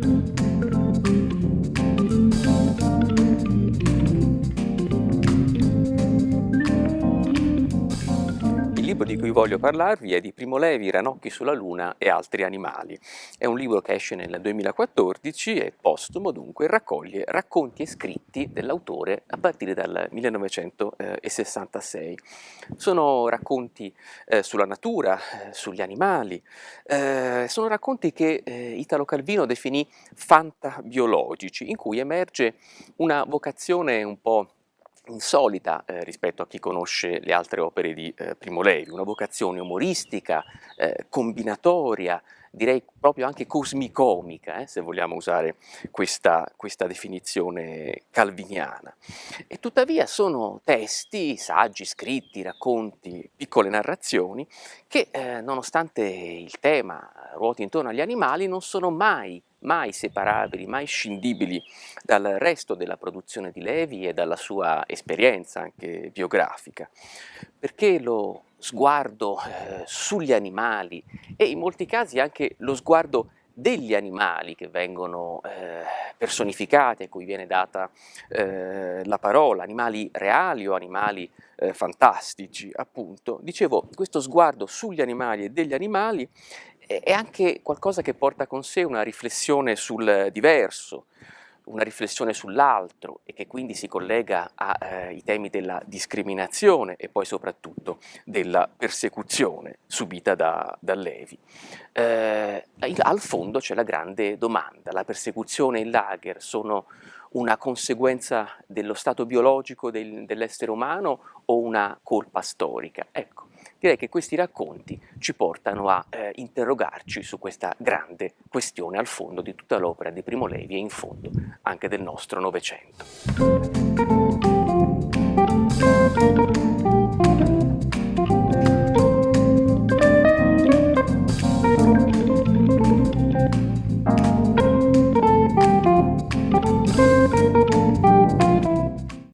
thank you Il libro di cui voglio parlarvi è di Primo Levi, Ranocchi sulla Luna e altri animali. È un libro che esce nel 2014 e postumo dunque raccoglie racconti e scritti dell'autore a partire dal 1966. Sono racconti eh, sulla natura, eh, sugli animali, eh, sono racconti che eh, Italo Calvino definì fantabiologici, in cui emerge una vocazione un po' insolita eh, rispetto a chi conosce le altre opere di eh, Primo Levi, una vocazione umoristica, eh, combinatoria, direi proprio anche cosmicomica, eh, se vogliamo usare questa, questa, definizione calviniana. E tuttavia sono testi, saggi, scritti, racconti, piccole narrazioni che eh, nonostante il tema ruoti intorno agli animali non sono mai mai separabili, mai scindibili dal resto della produzione di Levi e dalla sua esperienza anche biografica, perché lo sguardo eh, sugli animali e in molti casi anche lo sguardo degli animali che vengono eh, personificati, a cui viene data eh, la parola, animali reali o animali eh, fantastici, appunto. Dicevo, questo sguardo sugli animali e degli animali è anche qualcosa che porta con sé una riflessione sul diverso, una riflessione sull'altro e che quindi si collega ai eh, temi della discriminazione e poi soprattutto della persecuzione subita da, da Levi. Eh, al fondo c'è la grande domanda, la persecuzione e il lager sono una conseguenza dello stato biologico del, dell'essere umano o una colpa storica? Ecco, direi che questi racconti ci portano a eh, interrogarci su questa grande questione al fondo di tutta l'opera di Primo Levi e in fondo anche del nostro Novecento.